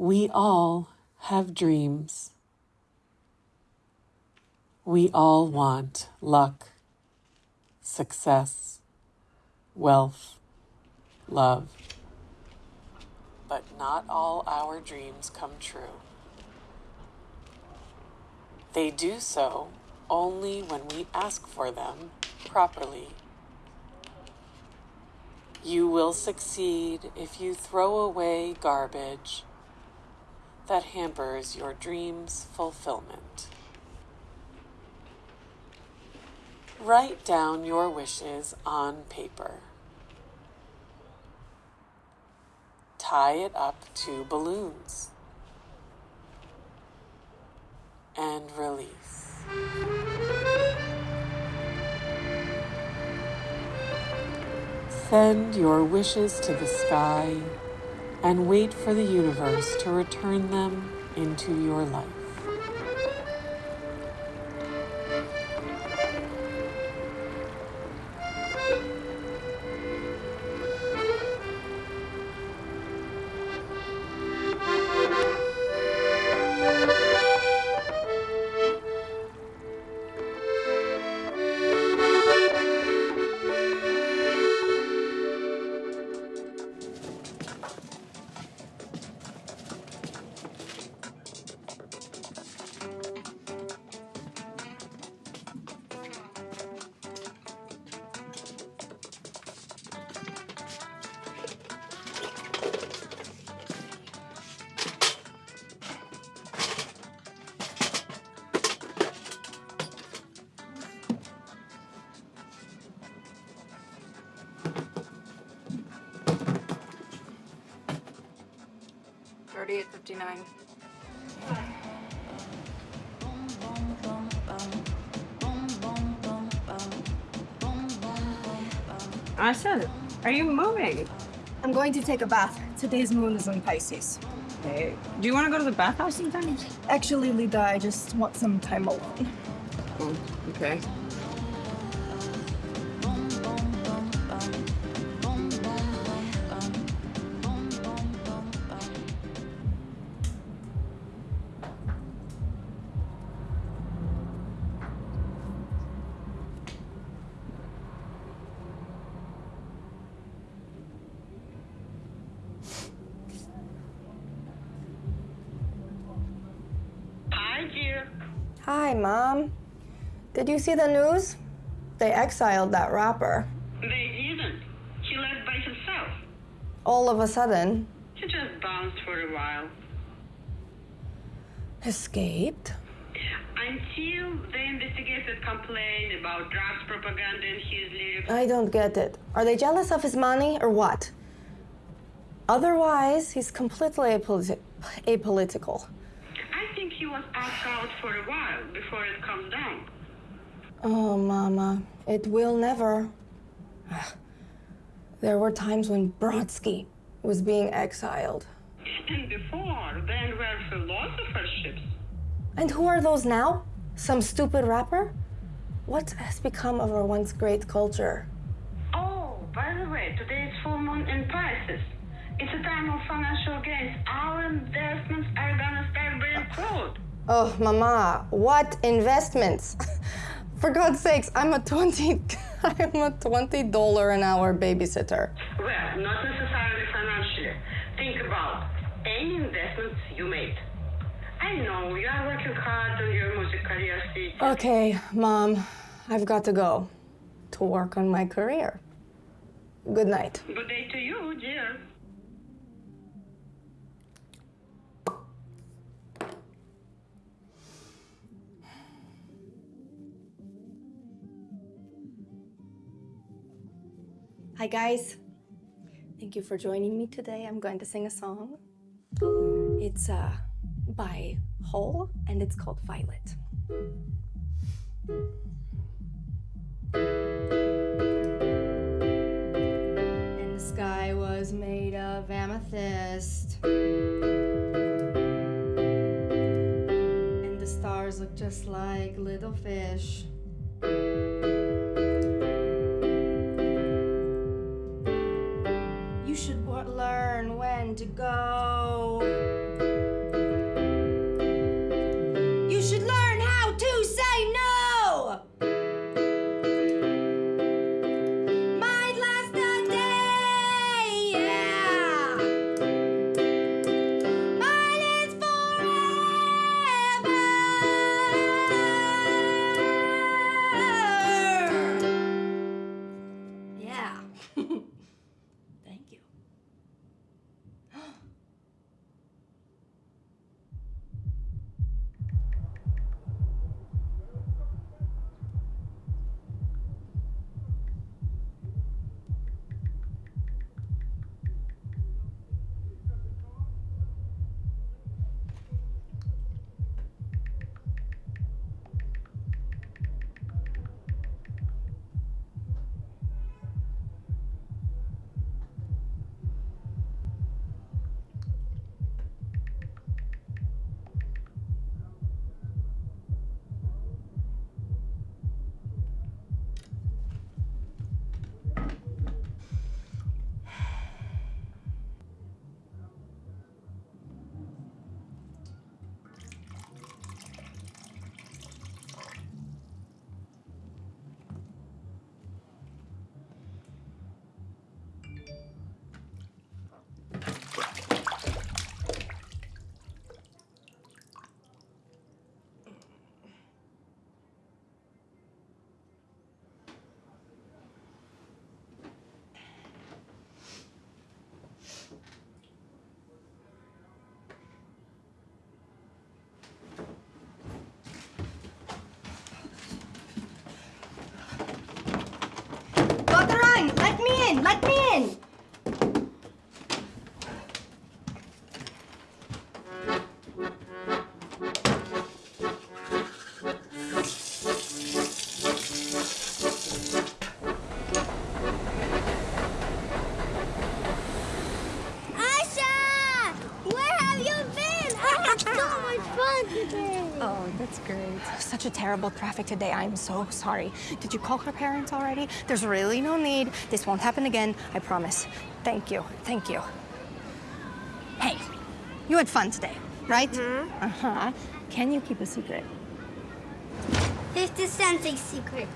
We all have dreams. We all want luck, success, wealth, love. But not all our dreams come true. They do so only when we ask for them properly. You will succeed if you throw away garbage that hampers your dream's fulfillment. Write down your wishes on paper. Tie it up to balloons and release. Send your wishes to the sky and wait for the universe to return them into your life. Thirty-eight fifty-nine. I said, are you moving? I'm going to take a bath. Today's moon is in Pisces. Hey, do you want to go to the bathhouse sometime? Actually, Lida, I just want some time alone. Oh, okay. Hi, Mom. Did you see the news? They exiled that rapper. They didn't. He left by himself. All of a sudden, He just bounced for a while. escaped. Until the investigators complained about drugs propaganda in his lyrics. I don't get it. Are they jealous of his money or what? Otherwise, he's completely apoliti- apolitical. I think he was asked out for a while before it calmed down. Oh, Mama, it will never. Ah, There were times when Brodsky was being exiled. And before, then were philosopherships. And who are those now? Some stupid rapper? What has become of our once great culture? Oh, by the way, today is full moon in Pisces. It's a time of financial gains. Our investments are gonna start bearing fruit. Oh, Mama, what investments? For God's sakes, I'm a 20 I'm a $20 an hour babysitter. Well, not necessarily financially. Think about any investments you made. I know you are working hard on your music career. Okay, Mom, I've got to go to work on my career. Good night. Good day to you, dear. Hi, guys. Thank you for joining me today. I'm going to sing a song. It's uh, by Hole and it's called Violet. And the sky was made of amethyst. And the stars look just like little fish. When to go. Terrible traffic today. I'm so sorry. Did you call her parents already? There's really no need. This won't happen again. I promise. Thank you. Thank you. Hey, you had fun today, right? Mm-hmm. Uh huh. Can you keep a secret? 50 cents a secret.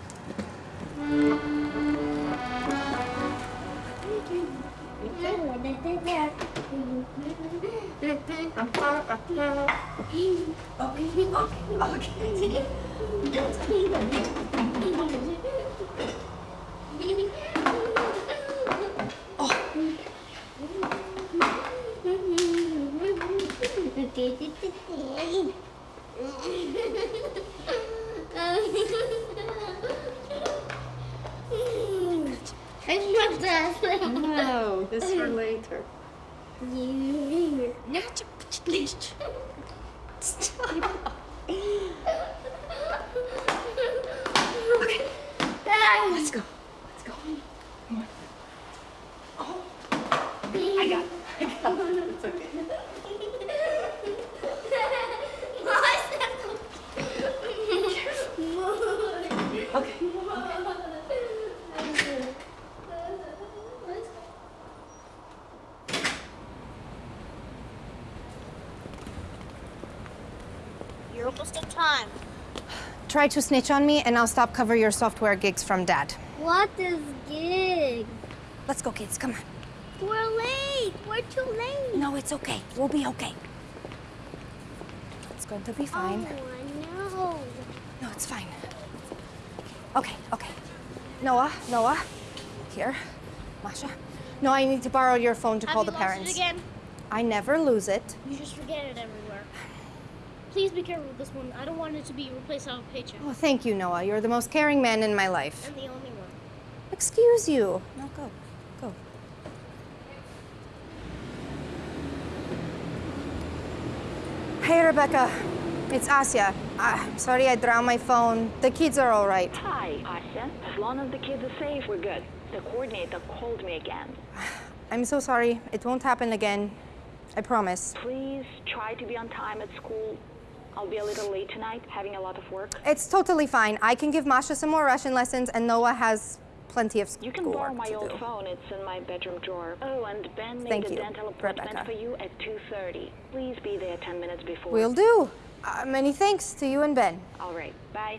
I love that. No, this for later. Let's go. Let's go. Come on. Oh, I got it. I got it. It's okay. Okay. You're almost on time. Try to snitch on me, and I'll stop cover your software gigs from Dad. What is gig? Let's go, kids. Come on. We're late. We're too late. No, it's okay. We'll be okay. It's going to be fine. Oh, no. No, it's fine. Okay, okay. Noah, Noah. Here. Masha. No, I need to borrow your phone to Have call the lost parents. It again? I never lose it. You just forget it everywhere. Please be careful with this one. I don't want it to be replaced on a paycheck. Oh, thank you, Noah. You're the most caring man in my life. I'm the only one. Excuse you. No, go. Go. Hey, Rebecca. It's Asya. Ah, I'm sorry I drowned my phone. The kids are all right. Hi, Asya. As long as the kids are safe, we're good. The coordinator called me again. I'm so sorry. It won't happen again. I promise. Please try to be on time at school. I'll be a little late tonight, having a lot of work. It's totally fine. I can give Masha some more Russian lessons, and Noah has plenty of schoolwork You can borrow my to old do. phone. It's in my bedroom drawer. Oh, and Ben made Thank a you, dental appointment Rebecca. for you at 2.30. Please be there 10 minutes before. Will do. Uh, many thanks to you and Ben. All right, bye.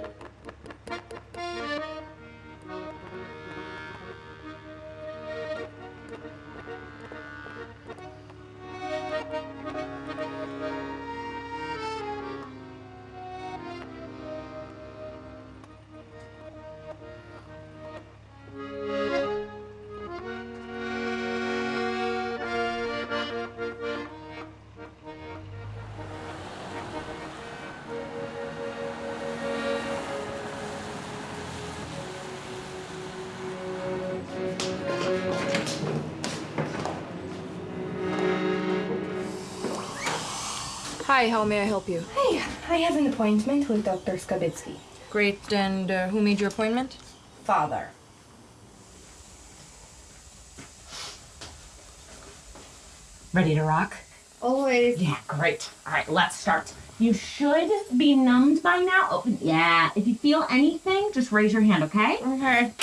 Hi, how may I help you? Hey, I have an appointment with Dr. Skabitsky. Great, and uh, who made your appointment? Father. Ready to rock? Always. Yeah, great. All right, let's start. You should be numbed by now. Open. Yeah. If you feel anything, just raise your hand, okay? Okay.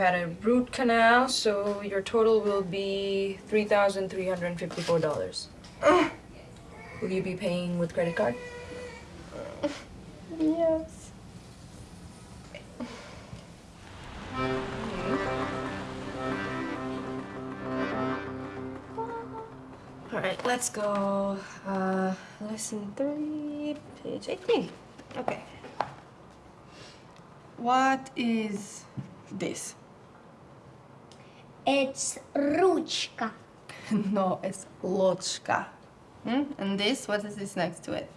Had a root canal, so your total will be $3,354. will you be paying with credit card? Yes. All right, let's go. Uh, lesson three, page 18. Okay. What is this? It's ruchka. no, it's lochka. Hmm? And this, what is this next to it?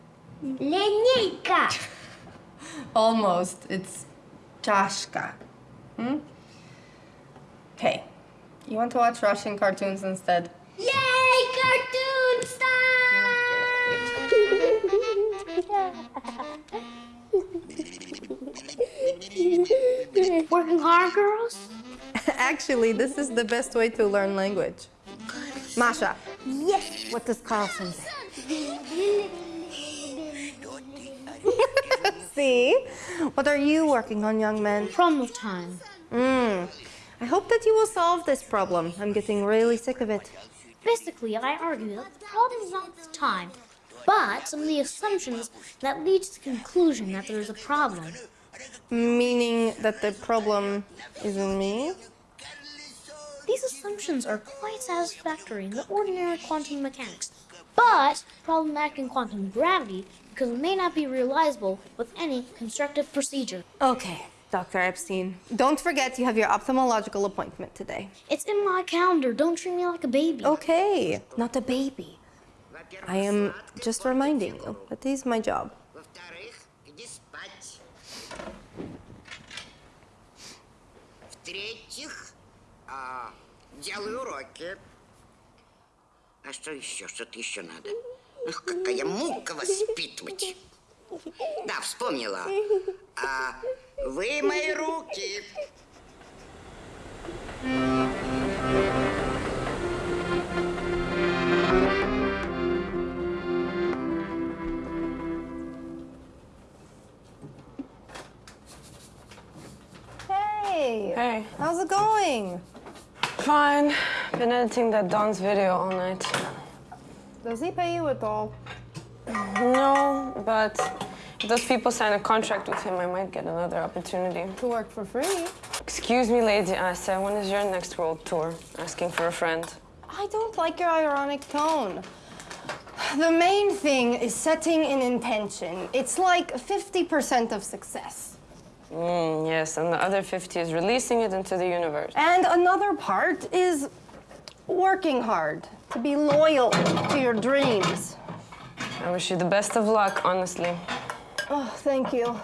Линейка. Almost. It's czaszka. Mm? Okay. You want to watch Russian cartoons instead? Yay! Cartoon time! Working hard, girls? Actually, this is the best way to learn language. Masha, Yes. what does Carlson say? See? What are you working on, young man? Problem of time. Mm. I hope that you will solve this problem. I'm getting really sick of it. Basically, I argue that the problem is not the time, but some of the assumptions that lead to the conclusion that there is a problem. Meaning that the problem isn't me? These assumptions are quite satisfactory in the ordinary quantum mechanics, but problematic in quantum gravity because it may not be realizable with any constructive procedure. Okay, Dr. Epstein. Don't forget you have your ophthalmological appointment today. It's in my calendar. Don't treat me like a baby. Okay, not a baby. I am just reminding you that this is my job. Во-вторых, иди спать. В-третьих, а, делай уроки. А что еще? Что-то еще надо. Ах, какая мука воспитывать. Да, вспомнила. А, вы мои руки. Hey! Hey. How's it going? Fine. Been editing that Don's video all night. Does he pay you at all? No, but if those people sign a contract with him, I might get another opportunity. To work for free? Excuse me, Lady Asya, when is your next world tour? Asking for a friend. I don't like your ironic tone. The main thing is setting an intention. It's like 50% of success. Mm, yes, and the other 50 is releasing it into the universe. And another part is working hard to be loyal to your dreams. I wish you the best of luck, honestly. Oh, thank you.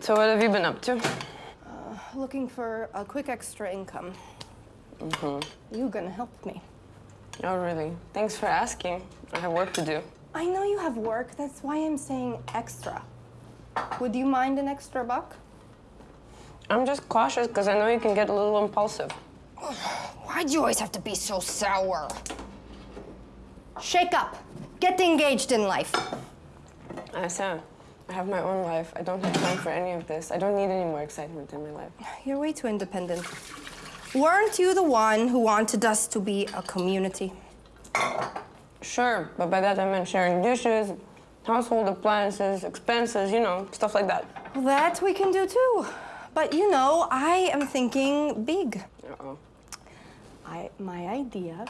So what have you been up to? Looking for a quick extra income. You gonna help me? Oh, really? Thanks for asking. I have work to do. I know you have work, that's why I'm saying extra. Would you mind an extra buck? I'm just cautious because I know you can get a little impulsive. Why'd you always have to be so sour? Shake up. Get engaged in life. Asya, I have my own life. I don't have time for any of this. I don't need any more excitement in my life. You're way too independent. Weren't you the one who wanted us to be a community? Sure, but by that I meant sharing dishes, household appliances, expenses, you know, stuff like that. Well, that we can do too. But you know, I am thinking big. Uh-oh. I, my idea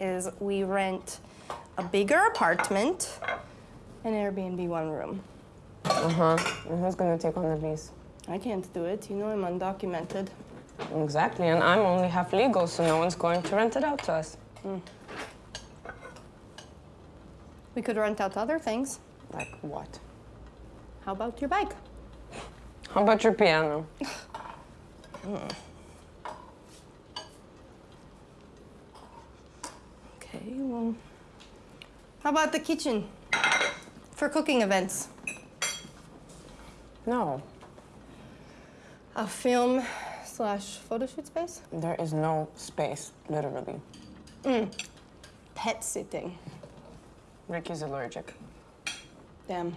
is we rent a bigger apartment and Airbnb one room. Uh-huh. And who's gonna take on the lease? I can't do it. You know I'm undocumented. Exactly, and I'm only half legal, so no one's going to rent it out to us. We could rent out other things. Like what? How about your bike? How about your piano? Okay, well. How about the kitchen? For cooking events. No, A film slash photo shoot space? there is no space, literally. Mm. Pet sitting. Ricky's allergic. Damn.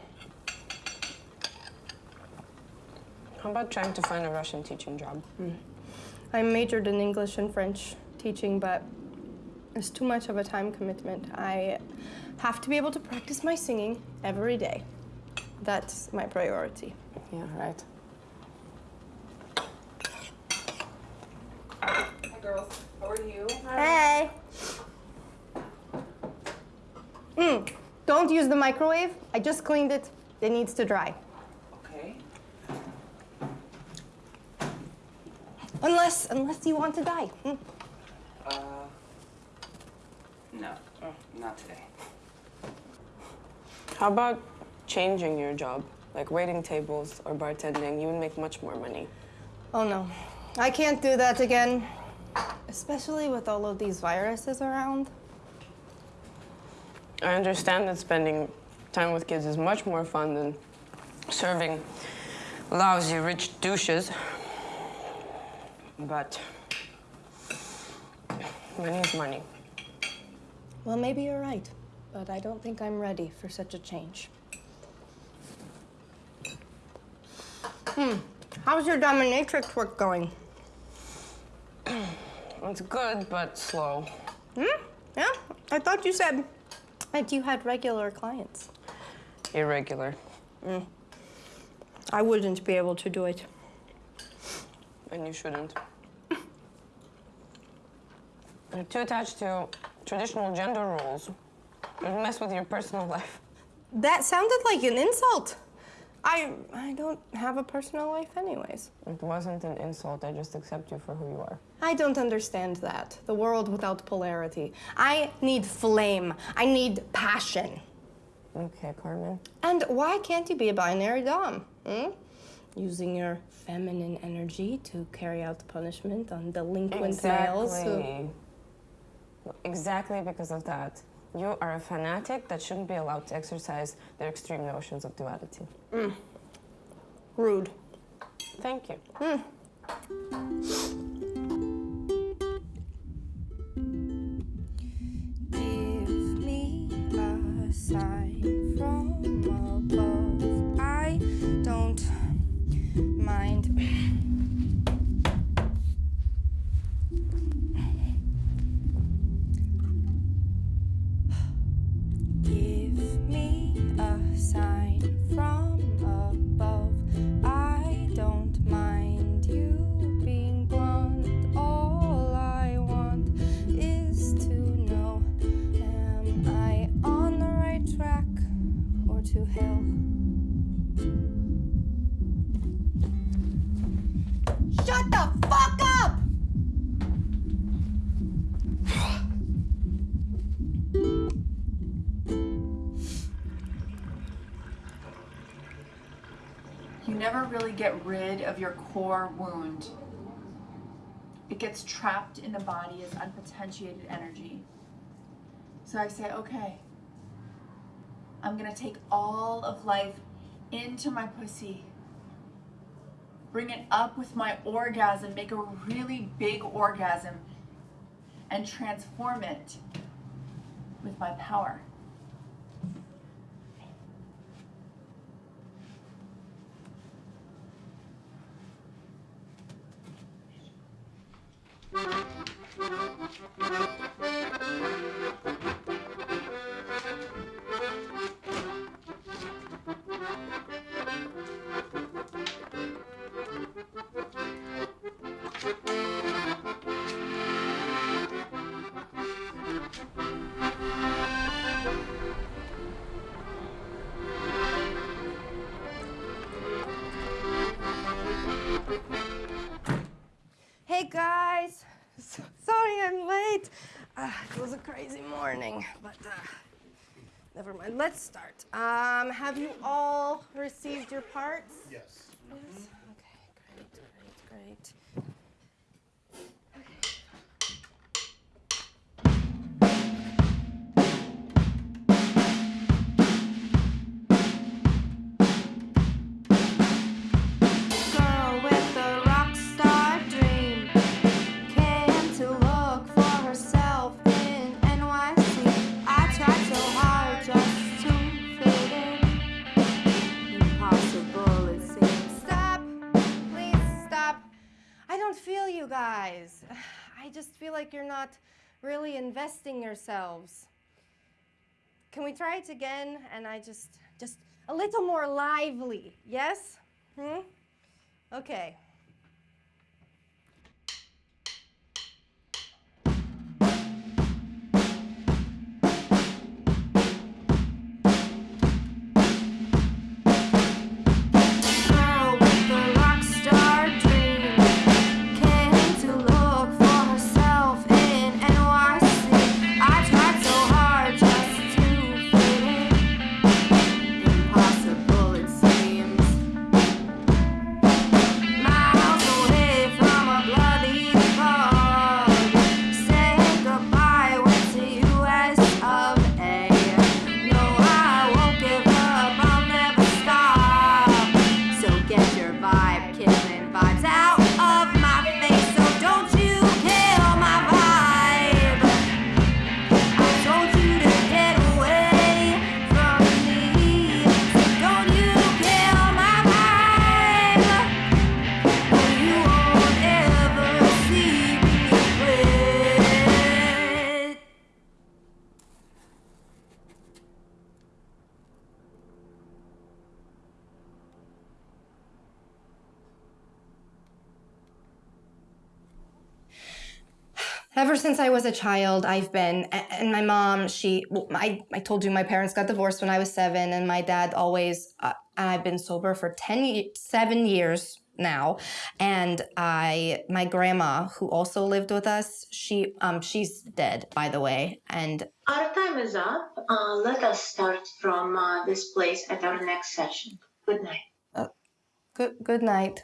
How about trying to find a Russian teaching job? Hmm. I majored in English and French teaching, but it's too much of a time commitment. I have to be able to practice my singing every day. That's my priority. Yeah, right. Hi, girls. How are you? Hey! Mm, don't use the microwave. I just cleaned it. It needs to dry. Okay. Unless, unless you want to die. Mm. Uh, no, not today. How about changing your job? Like waiting tables or bartending, you would make much more money. Oh no, I can't do that again. Especially with all of these viruses around. I understand that spending time with kids is much more fun than serving lousy rich douches. But money is money. Well, maybe you're right, but I don't think I'm ready for such a change. Hmm. How's your dominatrix work going? It's good, but slow. Hmm? Yeah? I thought you said that you had regular clients. Irregular. Mm. I wouldn't be able to do it. And you shouldn't. You're too attached to traditional gender roles. It would mess with your personal life. That sounded like an insult. I I don't have a personal life anyways. It wasn't an insult. I just accept you for who you are. I don't understand that. The world without polarity. I need flame. I need passion. Okay, Carmen. And why can't you be a binary dom? Hmm? Using your feminine energy to carry out punishment on delinquent males. who- Exactly. Exactly because of that. You are a fanatic that shouldn't be allowed to exercise their extreme notions of duality. Mm. Rude. Thank you. Mm. From get rid of your core wound. It gets trapped in the body as unpotentiated energy. So I say, okay, I'm gonna take all of life into my pussy, bring it up with my orgasm, make a really big orgasm, and transform it with my power. Hey guys, so sorry I'm late. Uh, it was a crazy morning, but uh, never mind. Let's start. Um, have you all received your parts? Yes. Yes. Okay, great, great, great. You guys? I just feel like you're not really investing yourselves. Can we try it again? And I just, just a little more lively, yes? Hmm? Okay. Since I was a child, I've been, and my mom, she, well, I, I told you my parents got divorced when I was seven, and my dad always, uh, and I've been sober for 10, seven years now. And I, my grandma, who also lived with us, she, um, she's dead, by the way. And Our time is up. Uh, let us start from uh, this place at our next session. Good night. uh, good, good night.